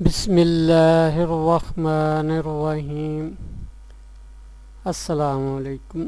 بسم اللہ الرحمن الرحیم۔ السلام علیکم۔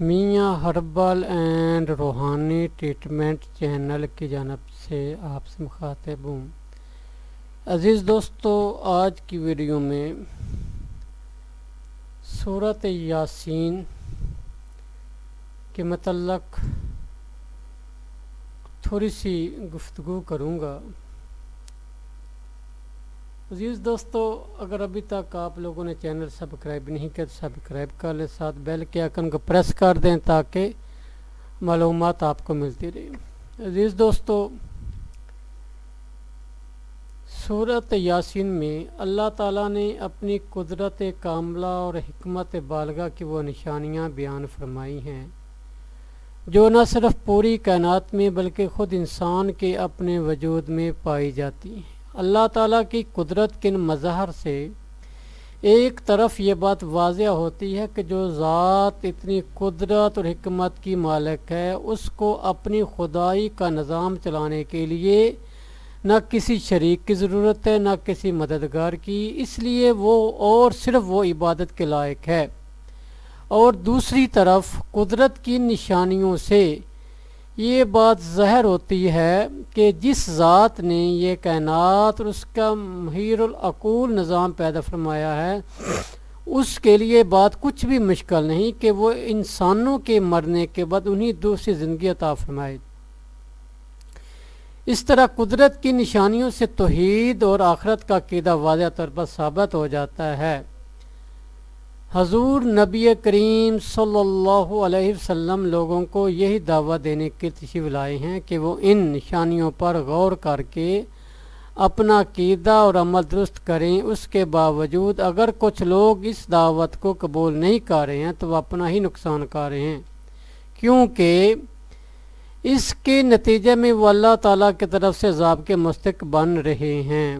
Mian herbal and Rohani treatment channel کی جانب سے آپ سے مخاطب ہوں۔ عزیز دوستو، آج کی ویڈیو میں صورت یاسین کے متعلق تھوڑی سی گفتگو کروں گا۔ عزیز دوستو، اگر ابھی تک آپ لوگوں نے چینل سبسکرائب نہیں کیا تو سبسکرائب کر لیں، ساتھ بیل کے آئکن کو پریس کر دیں تاکہ معلومات آپ کو ملتی رہی عزیز دوستو صورت یاسین میں اللہ تعالیٰ نے اپنی قدرت کاملہ اور حکمت بالغہ کی وہ نشانیاں بیان فرمائی ہیں، جو نہ صرف پوری کائنات میں بلکہ خود انسان کے اپنے وجود میں پائی جاتی ہیں۔ اللہ تعالیٰ کی قدرت کن مظہر سے ایک طرف یہ بات واضح ہوتی ہے کہ جو ذات اتنی قدرت اور حکمت کی مالک ہے، اس کو اپنی خدائی کا نظام چلانے کے لیے نہ کسی شریک کی ضرورت ہے، نہ کسی مددگار کی، اس لیے وہ اور صرف وہ عبادت کے لائق ہے۔ اور دوسری طرف قدرت کی نشانیوں سے یہ بات ظاہر ہوتی ہے کہ جس ذات نے یہ کائنات اور اس کا محیر العقول نظام پیدا فرمایا ہے، اس کے لیے بات کچھ بھی مشکل نہیں کہ وہ انسانوں کے مرنے کے بعد انہیں دوسری زندگی عطا فرمائے۔ اس طرح قدرت کی نشانیوں سے توحید اور آخرت کا قیدہ واضح طور پر ثابت ہو جاتا ہے۔ حضور نبی کریم صلی اللہ علیہ وسلم لوگوں کو یہی دعویٰ دینے کی تشریف لائے ہیں کہ وہ ان نشانیوں پر غور کر کے اپنا قیدہ اور عمل درست کریں۔ اس کے باوجود اگر کچھ لوگ اس دعوت کو قبول نہیں کر رہے ہیں، تو وہ اپنا ہی نقصان کر رہے ہیں۔ کیونکہ اس کے نتیجے میں وہ اللہ تعالیٰ کی طرف سے عذاب کے مستق بن رہے ہیں۔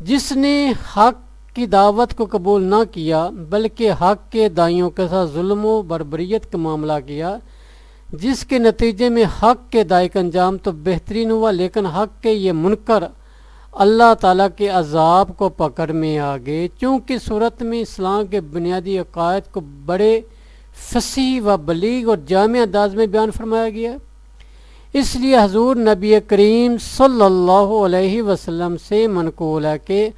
جس نے حق کی دعوت کو قبول نہ کیا، بلکہ حق کے دائیوں کے ساتھ ظلم و بربریت کا معاملہ کیا، جس کے نتیجے میں حق کے دائی کا انجام تو بہترین ہوا، لیکن حق کے یہ منکر اللہ تعالیٰ کے عذاب کو پکڑ میں آگے چونکہ صورت میں اسلام کے بنیادی عقائد کو بڑے فصیح و بلیغ اور جامع انداز میں بیان فرمایا گیا۔ اس لیے حضور نبی کریم صلی اللہ علیہ وسلم سے منقول ہے کہ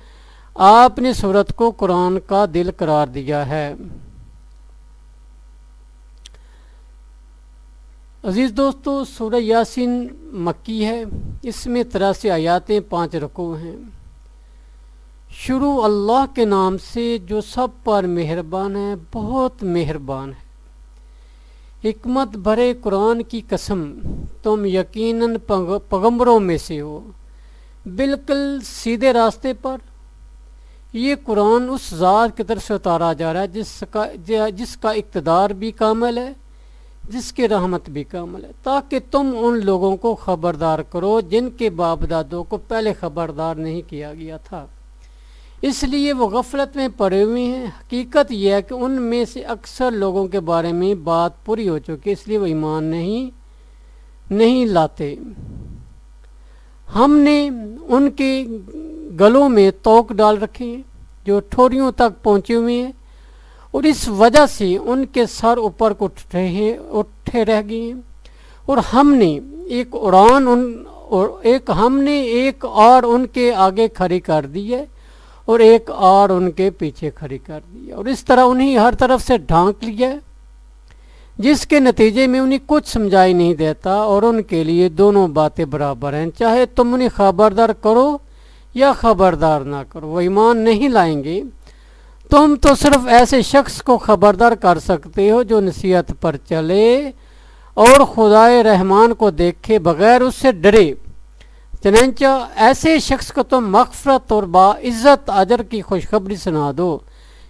آپ نے صورت کو قرآن کا دل قرار دیا ہے۔ عزیز دوستو، سورہ یاسین مکی ہے۔ اس میں تراسی آیاتیں پانچ رکو ہیں۔ شروع اللہ کے نام سے جو سب پر مہربان ہے، بہت مہربان ہے۔ حکمت بھرے قرآن کی قسم، تم یقیناً پیغمبروں میں سے ہو۔ بالکل سیدھے راستے پر یہ قرآن اس ذات کی طرف سے اتارا جا رہا ہے جس کا جس کا اقتدار بھی کامل ہے، جس کی رحمت بھی کامل ہے۔ تاکہ تم ان لوگوں کو خبردار کرو جن کے باپ دادوں کو پہلے خبردار نہیں کیا گیا تھا۔ اس لیے وہ غفلت میں پڑے ہوئے ہیں۔ حقیقت یہ ہے کہ ان میں سے اکثر لوگوں کے بارے میں بات پوری ہو چکی اس لیے وہ ایمان نہیں نہیں لاتے۔ ہم نے ان کے گلوں میں توک ڈال رکھے ہیں، جو ٹھوریوں تک پہنچے ہوئے ہیں۔ اور اس وجہ سے ان کے سر اوپر کو اٹھے اٹھے رہ گئے ہیں۔ اور ہم نے ایک اڑان ان، اور ایک ہم نے ایک اور ان کے آگے کھڑی کر دی ہے، اور ایک اور ان کے پیچھے کھڑی کر دی ہے۔ اور اس طرح انہیں ہر طرف سے ڈھانک لیا ہے، جس کے نتیجے میں انہیں کچھ سمجھائی نہیں دیتا، اور ان کے لیے دونوں باتیں برابر ہیں۔ چاہے تم انہیں خبردار کرو یا خبردار نہ کرو، وہ ایمان نہیں لائیں گے۔ تم تو صرف ایسے شخص کو خبردار کر سکتے ہو جو نصیحت پر چلے اور خدائے رحمان کو دیکھے بغیر اس سے ڈرے۔ چنانچہ ایسے شخص کو تم مغفرت اور باعزت اجر کی خوشخبری سنا دو۔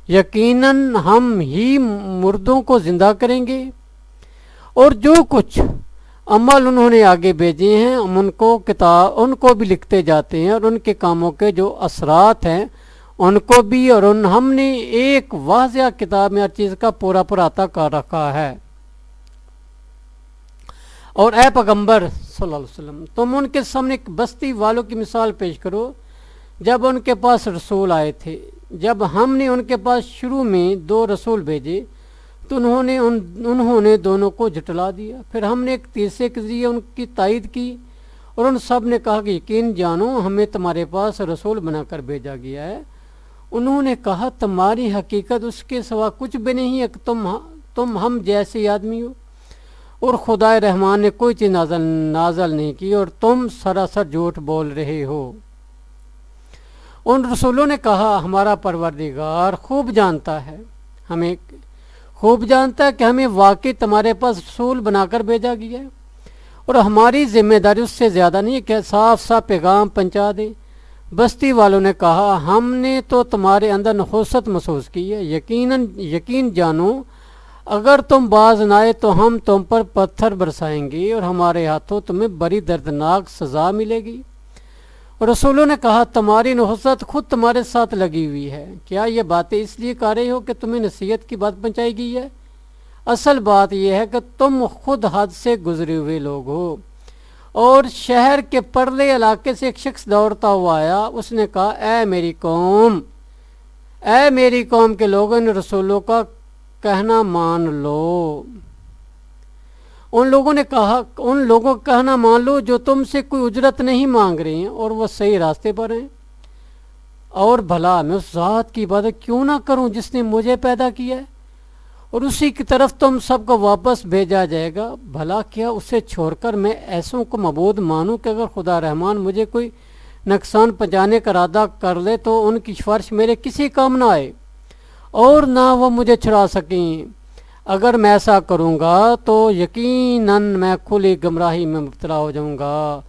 یقیناً ہم ہی مردوں کو زندہ کریں گے۔ اور جو کچھ عمل انہوں نے آگے بھیجے ہیں، ہم ان کو کتاب، ان کو بھی لکھتے جاتے ہیں اور ان کے کاموں کے جو اثرات ہیں، ان کو بھی اور ان ہم نے ایک واضح کتاب میں ہر چیز کا پورا پورا عطا کر رکھا ہے۔ اور اے پیغمبر صلی اللہ علیہ وسلم، تم ان کے سامنے ایک بستی والوں کی مثال پیش کرو۔ جب ان کے پاس رسول آئے تھے، جب ہم نے ان کے پاس شروع میں دو رسول بھیجے تو انہوں نے ان انہوں نے دونوں کو جٹلا دیا۔ پھر ہم نے ایک تیسرے کے ذریعے ان کی تائید کی اور ان سب نے کہا کہ یقین جانو، ہمیں تمہارے پاس رسول بنا کر بھیجا گیا ہے۔ انہوں نے کہا، تمہاری حقیقت اس کے سوا کچھ بھی نہیں ہے کہ تم تم ہم جیسے آدمی ہو۔ اور خدا رحمان نے کوئی چیز نازل نازل نہیں کی اور تم سراسر جھوٹ بول رہے ہو۔ ان رسولوں نے کہا، ہمارا پروردگار خوب جانتا ہے، ہمیں خوب جانتا ہے کہ ہمیں واقعی تمہارے پاس رسول بنا کر بھیجا گیا ہے۔ اور ہماری ذمہ داری اس سے زیادہ نہیں ہے کہ صاف صاف پیغام پہنچا دیں بستی والوں نے کہا، ہم نے تو تمہارے اندر نحوست محسوس کی ہے۔ یقیناً، یقین جانو، اگر تم باز نہ آئے تو ہم تم پر پتھر برسائیں گے اور ہمارے ہاتھوں تمہیں بڑی دردناک سزا ملے گی۔ رسولوں نے کہا، تمہاری نحوست خود تمہارے ساتھ لگی ہوئی ہے۔ کیا یہ باتیں اس لیے کر رہے ہو کہ تمہیں نصیحت کی بات پہنچائی گئی ہے؟ اصل بات یہ ہے کہ تم خود حد سے گزرے ہوئے لوگ ہو۔ اور شہر کے پرلے علاقے سے ایک شخص دوڑتا ہوا آیا۔ اس نے کہا، اے میری قوم، اے میری قوم کے لوگوں نے رسولوں کا کہنا مان لو۔ ان لوگوں نے کہا، ان لوگوں کا کہنا مان لو جو تم سے کوئی اجرت نہیں مانگ رہے ہیں اور وہ صحیح راستے پر ہیں۔ اور بھلا، میں اس ذات کی عبادت کیوں نہ کروں جس نے مجھے پیدا کیا ہے؟ اور اسی کی طرف تم سب کو واپس بھیجا جائے گا۔ بھلا، کیا اسے چھوڑ کر میں ایسوں کو مبود مانوں کہ اگر خدا رحمان مجھے کوئی نقصان پہنچانے کا ارادہ کر لے تو ان کی سفارش میرے کسی کام نہ آئے اور نہ وہ مجھے چھڑا سکیں۔ اگر میں ایسا کروں گا تو یقیناً میں کھلی گمراہی میں مبتلا ہو جاؤں گا۔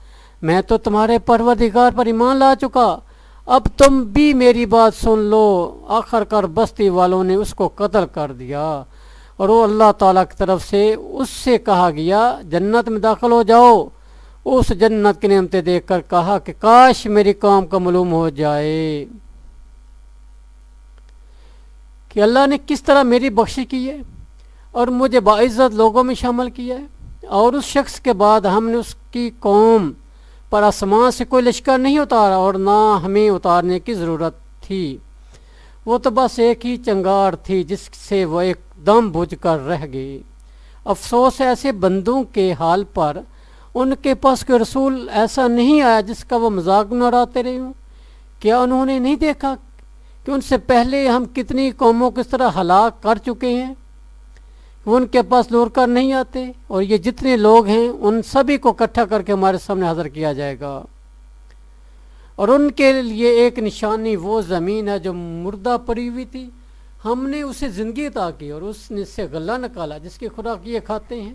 میں تو تمہارے پروردگار پر ایمان لا چکا۔ اب تم بھی میری بات سن لو۔ آخر کر بستی والوں نے اس کو قتل کر دیا۔ اور وہ اللہ تعالیٰ کی طرف سے اس سے کہا گیا، جنت میں داخل ہو جاؤ۔ اس جنت کی نعمتیں دیکھ کر کہا کہ کاش میری کام کا معلوم ہو جائے۔ کہ اللہ نے کس طرح میری بخشی کی ہے؟ اور مجھے باعزت لوگوں میں شامل کیا ہے۔ اور اس شخص کے بعد ہم نے اس کی قوم پر آسمان سے کوئی لشکر نہیں اتارا اور نہ ہمیں اتارنے کی ضرورت تھی۔ وہ تو بس ایک ہی چنگار تھی جس سے وہ ایک دم بجھ کر رہ گئی۔ افسوس ایسے بندوں کے حال پر ان کے پاس کوئی رسول ایسا نہیں آیا جس کا وہ مذاق نہ اڑاتے رہے ہوں۔ کیا انہوں نے نہیں دیکھا کہ ان سے پہلے ہم کتنی قوموں کس طرح ہلاک کر چکے ہیں؟ وہ ان کے پاس لور کر نہیں آتے اور یہ جتنے لوگ ہیں ان سبھی کو اکٹھا کر کے ہمارے سامنے حاضر کیا جائے گا۔ اور ان کے لیے ایک نشانی وہ زمین ہے جو مردہ پڑی ہوئی تھی۔ ہم نے اسے زندگی عطا کی اور اس نے سے غلہ نکالا جس کی خوراک یہ کھاتے ہیں۔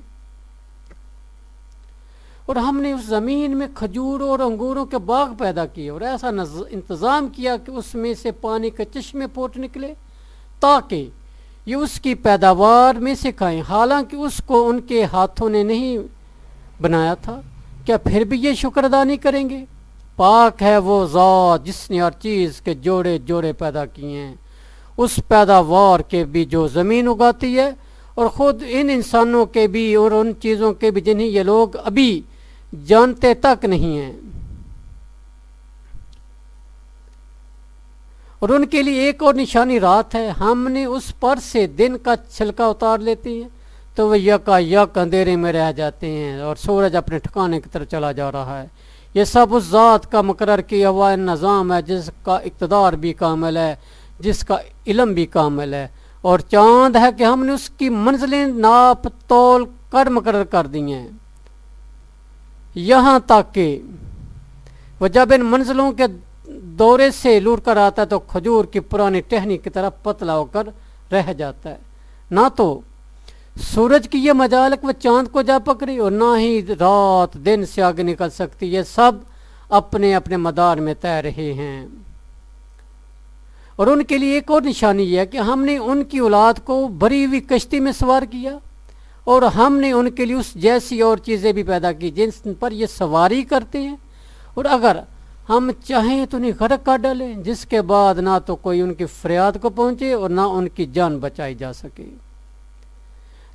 اور ہم نے اس زمین میں کھجوروں اور انگوروں کے باغ پیدا کیے اور ایسا انتظام کیا کہ اس میں سے پانی کے چشمے پوٹ نکلے تاکہ یہ اس کی پیداوار میں سے کھائیں حالانکہ اس کو ان کے ہاتھوں نے نہیں بنایا تھا۔ کیا پھر بھی یہ شکر ادا نہیں کریں گے؟ پاک ہے وہ ذات جس نے ہر چیز کے جوڑے جوڑے پیدا کیے ہیں۔ اس پیداوار کے بھی جو زمین اگاتی ہے اور خود ان انسانوں کے بھی اور ان چیزوں کے بھی جنہیں یہ لوگ ابھی جانتے تک نہیں ہیں۔ اور ان کے لیے ایک اور نشانی رات ہے۔ ہم نے اس پر سے دن کا چھلکا اتار لیتے ہیں۔ تو وہ یکا یک اندھیرے میں رہ جاتے ہیں اور سورج اپنے ٹھکانے کی طرف چلا جا رہا ہے۔ یہ سب اس ذات کا مقرر کیا ہوا نظام ہے، جس کا اقتدار بھی کامل ہے، جس کا علم بھی کامل ہے۔ اور چاند ہے کہ ہم نے اس کی منزلیں ناپ تول کر مقرر کر دی ہیں۔ یہاں تک کہ وہ جب ان منزلوں کے دورے سے لوٹ کر آتا ہے تو کھجور کی پرانی ٹہنی کی طرف پتلا ہو کر رہ جاتا ہے۔ نہ تو سورج کی یہ مجالک وہ چاند کو جا پکڑی اور نہ ہی رات دن سے آگے نکل سکتی۔ یہ سب اپنے اپنے مدار میں طے رہے ہیں۔ اور ان کے لیے ایک اور نشانی یہ ہے کہ ہم نے ان کی اولاد کو بری ہوئی کشتی میں سوار کیا اور ہم نے ان کے لیے اس جیسی اور چیزیں بھی پیدا کی جن پر یہ سواری کرتے ہیں۔ اور اگر ہم چاہیں تو انہیں غرق کر ڈالیں، جس کے بعد نہ تو کوئی ان کی فریاد کو پہنچے اور نہ ان کی جان بچائی جا سکے۔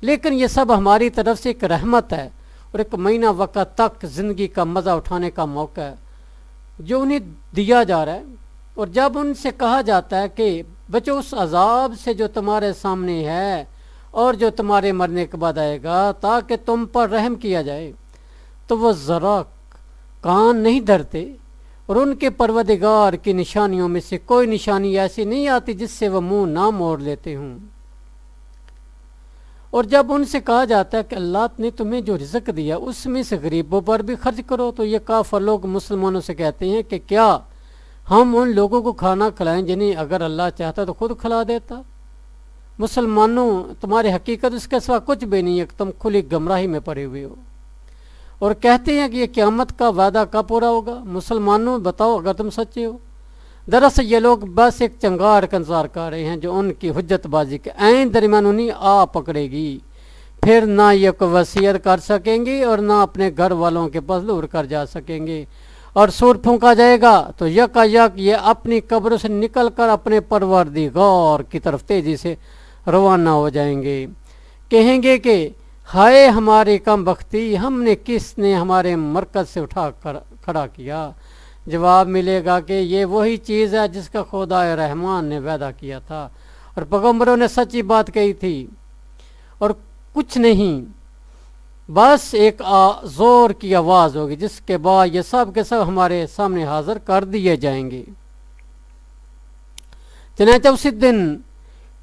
لیکن یہ سب ہماری طرف سے ایک رحمت ہے اور ایک مہینہ وقت تک زندگی کا مزہ اٹھانے کا موقع ہے، جو انہیں دیا جا رہا ہے۔ اور جب ان سے کہا جاتا ہے کہ بچو، اس عذاب سے جو تمہارے سامنے ہے اور جو تمہارے مرنے کے بعد آئے گا، تاکہ تم پر رحم کیا جائے، تو وہ ذرا کان نہیں دھرتے اور ان کے پروردگار کی نشانیوں میں سے کوئی نشانی ایسی نہیں آتی جس سے وہ منہ نہ موڑ لیتے ہوں۔ اور جب ان سے کہا جاتا ہے کہ اللہ نے تمہیں جو رزق دیا اس میں سے غریبوں پر بھی خرچ کرو، تو یہ کافر لوگ مسلمانوں سے کہتے ہیں کہ کیا ہم ان لوگوں کو کھانا کھلائیں جنہیں اگر اللہ چاہتا تو خود کھلا دیتا؟ مسلمانوں، تمہاری حقیقت اس کے سوا کچھ بھی نہیں ہے کہ تم کھلی گمراہی میں پڑے ہوئے ہو۔ اور کہتے ہیں کہ یہ قیامت کا وعدہ کب پورا ہوگا؟ مسلمانوں بتاؤ اگر تم سچے ہو۔ دراصل یہ لوگ بس ایک چنگار کا انتظار کر رہے ہیں جو ان کی حجت بازی کے عین درمیان انہیں آ پکڑے گی۔ پھر نہ یہ کوئی وصیت کر سکیں گے اور نہ اپنے گھر والوں کے پاس دور کر جا سکیں گے۔ اور سور پھونکا جائے گا تو یکا یک یہ اپنی قبروں سے نکل کر اپنے پروردگار کی طرف تیزی سے روانہ ہو جائیں گے۔ کہیں گے کہ ہائے ہماری کم بختی، ہم نے کس نے ہمارے مرکز سے اٹھا کر، کھڑا کیا؟ جواب ملے گا کہ یہ وہی چیز ہے جس کا خدا رحمان نے وعدہ کیا تھا۔ اور پیغمبروں نے سچی بات کہی تھی۔ اور کچھ نہیں، بس ایک زور کی آواز ہوگی جس کے بعد یہ سب کے سب ہمارے سامنے حاضر کر دیے جائیں گے۔ چنانچہ اسی دن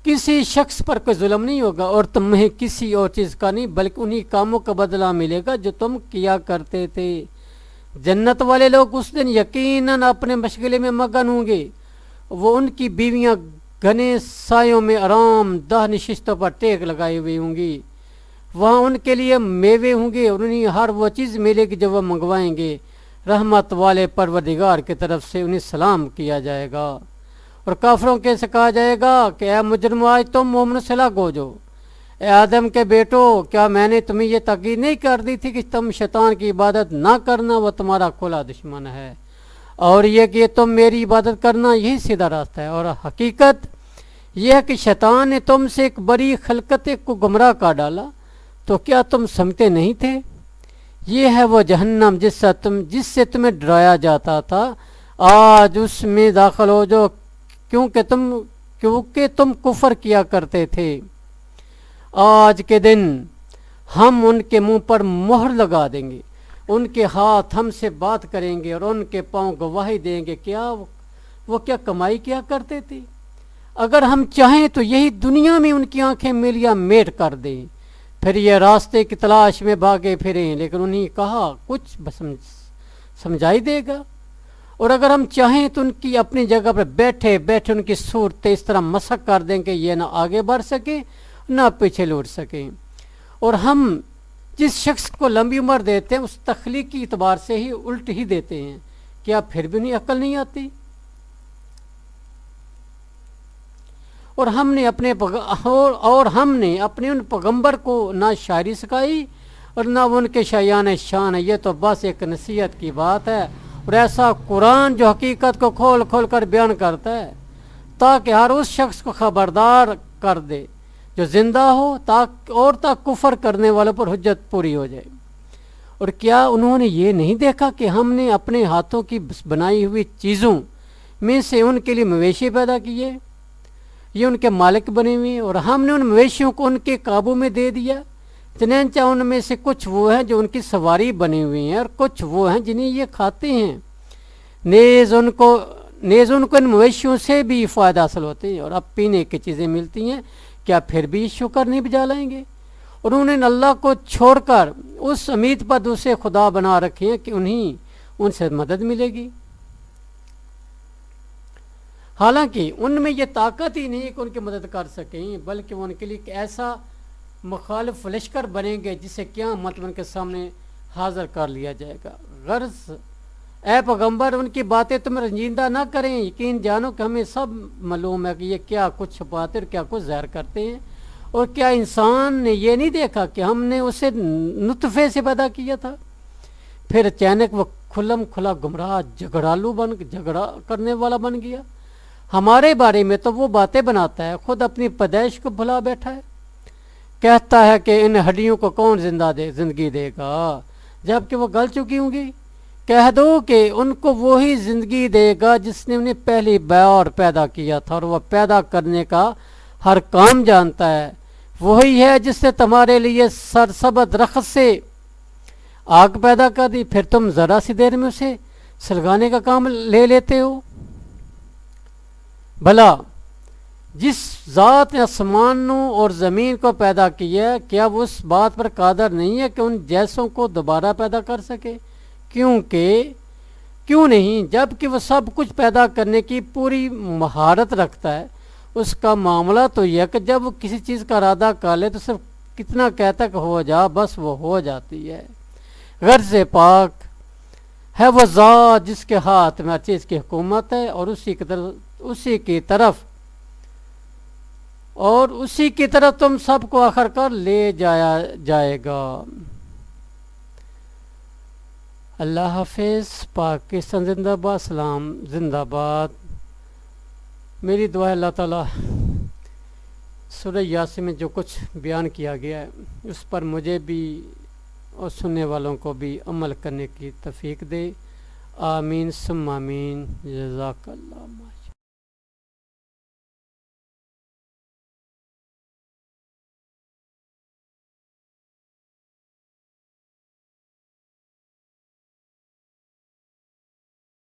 کسی شخص پر کوئی ظلم نہیں ہوگا اور تمہیں کسی اور چیز کا نہیں، بلکہ انہی کاموں کا بدلہ ملے گا جو تم کیا کرتے تھے۔ جنت والے لوگ اس دن یقیناً اپنے مشغلے میں مگن ہوں گے۔ وہ ان کی بیویاں گھنے سایوں میں آرام دہ نشستوں پر ٹیک لگائے ہوئے ہوں گی۔ وہاں ان کے لیے میوے ہوں گے اور انہیں ہر وہ چیز ملے گی جو وہ منگوائیں گے۔ رحمت والے پروردگار کی طرف سے انہیں سلام کیا جائے گا۔ اور کافروں کے سے کہا جائے گا کہ اے مجرم، آج تم مومن سے ہو جو۔ اے آدم کے بیٹو، کیا میں نے تمہیں یہ تقید نہیں کر دی تھی کہ تم شیطان کی عبادت نہ کرنا وہ تمہارا کھلا دشمن ہے؟ اور یہ کہ تم میری عبادت کرنا یہی سیدھا راستہ ہے۔ اور حقیقت یہ ہے کہ شیطان نے تم سے ایک بڑی خلقت کو گمراہ کر ڈالا۔ تو کیا تم سمجھتے نہیں تھے؟ یہ ہے وہ جہنم جس سے تم، جس سے تمہیں ڈرایا جاتا تھا۔ آج اس میں داخل ہو جو کیونکہ تم کیونکہ تم کفر کیا کرتے تھے۔ آج کے دن ہم ان کے منہ پر مہر لگا دیں گے۔ ان کے ہاتھ ہم سے بات کریں گے اور ان کے پاؤں گواہی دیں گے۔ کیا وہ کیا کمائی کیا کرتے تھے؟ اگر ہم چاہیں تو یہی دنیا میں ان کی آنکھیں ملیا میٹ کر دیں۔ پھر یہ راستے کی تلاش میں بھاگے پھریں، لیکن انہیں کہا، کچھ سمجھائی دے گا؟ اور اگر ہم چاہیں تو ان کی اپنی جگہ پر بیٹھے بیٹھے ان کی صورت اس طرح مسق کر دیں کہ یہ نہ آگے بڑھ سکیں نہ پیچھے لوٹ سکیں اور ہم جس شخص کو لمبی عمر دیتے ہیں، اس تخلیقی اعتبار سے ہی الٹ ہی دیتے ہیں۔ کیا پھر بھی انہیں عقل نہیں آتی؟ اور ہم نے اپنے اور ہم نے اپنے ان پیغمبر کو نہ شاعری سکھائی اور نہ ان کے شایان شان ہے۔ یہ تو بس ایک نصیحت کی بات ہے۔ اور ایسا قرآن جو حقیقت کو کھول کھول کر بیان کرتا ہے، تاکہ ہر اس شخص کو خبردار کر دے جو زندہ ہو، تاکہ اور تک کفر کرنے والوں پر حجت پوری ہو جائے۔ اور کیا انہوں نے یہ نہیں دیکھا کہ ہم نے اپنے ہاتھوں کی بنائی ہوئی چیزوں میں سے ان کے لیے مویشی پیدا کیے یہ ان کے مالک بنے ہوئے اور ہم نے ان مویشیوں کو ان کے قابو میں دے دیا۔ چنانچہ ان میں سے کچھ وہ ہیں جو ان کی سواری بنے ہوئے ہیں اور کچھ وہ ہیں جنہیں یہ کھاتے ہیں۔ نیز ان کو، نیز ان کو ان مویشیوں سے بھی فائدہ حاصل ہوتے ہیں اور اب پینے کی چیزیں ملتی ہیں۔ کیا پھر بھی شکر نہیں بجا لائیں گے؟ اور انہوں نے اللہ کو چھوڑ کر اس امید پر دوسرے خدا بنا رکھے ہیں کہ انہیں ان سے مدد ملے گی۔ حالانکہ ان میں یہ طاقت ہی نہیں کہ ان کی مدد کر سکیں، بلکہ وہ ان کے لیے ایک ایسا مخالف لشکر بنیں گے جسے کیا مطلب ان کے سامنے حاضر کر لیا جائے گا۔ غرض، اے پیغمبر، ان کی باتیں تم رنجیدہ نہ کریں۔ یقین جانو کہ ہمیں سب معلوم ہے کہ یہ کیا کچھ چھپاتے اور کیا کچھ زہر کرتے ہیں۔ اور کیا انسان نے یہ نہیں دیکھا کہ ہم نے اسے نطفے سے پیدا کیا تھا؟ پھر اچانک وہ کھلم کھلا گمراہ جھگڑالو بن، جھگڑا کرنے والا بن گیا۔ ہمارے بارے میں تو وہ باتیں بناتا ہے، خود اپنی پیدائش کو بھلا بیٹھا ہے۔ کہتا ہے کہ ان ہڈیوں کو کون زندہ دے زندگی دے گا؟ جبکہ وہ گل چکی ہوں گی، کہہ دو کہ ان کو وہی زندگی دے گا جس نے انہیں پہلی بار پیدا کیا تھا اور وہ پیدا کرنے کا ہر کام جانتا ہے۔ وہی ہے جس نے تمہارے لیے سرسبد رخت سے آگ پیدا کر دی، پھر تم ذرا سی دیر میں اسے سلگانے کا کام لے لیتے ہو۔ بھلا جس ذات نے آسمانوں اور زمین کو پیدا کیا کیا وہ اس بات پر قادر نہیں ہے کہ ان جیسوں کو دوبارہ پیدا کر سکے؟ کیونکہ، کیوں نہیں؟ جبکہ وہ سب کچھ پیدا کرنے کی پوری مہارت رکھتا ہے۔ اس کا معاملہ تو یہ کہ جب وہ کسی چیز کا ارادہ کر لے تو صرف کتنا کہتا کہ ہو جا، بس وہ ہو جاتی ہے۔ غرض پاک ہے وہ ذات جس کے ہاتھ میں ہر چیز کی حکومت ہے اور اسی کی طرف، اسی کی طرف اور اسی کی طرف تم سب کو آخر کر لے جایا جائے گا۔ اللہ حافظ، پاکستان زندہ باد، سلام، زندہ باد۔ میری دعا اللہ تعالیٰ، سورہ یاسی میں جو کچھ بیان کیا گیا ہے، اس پر مجھے بھی اور سننے والوں کو بھی عمل کرنے کی تفیق دے۔ آمین سم آمین۔ جزاک اللہ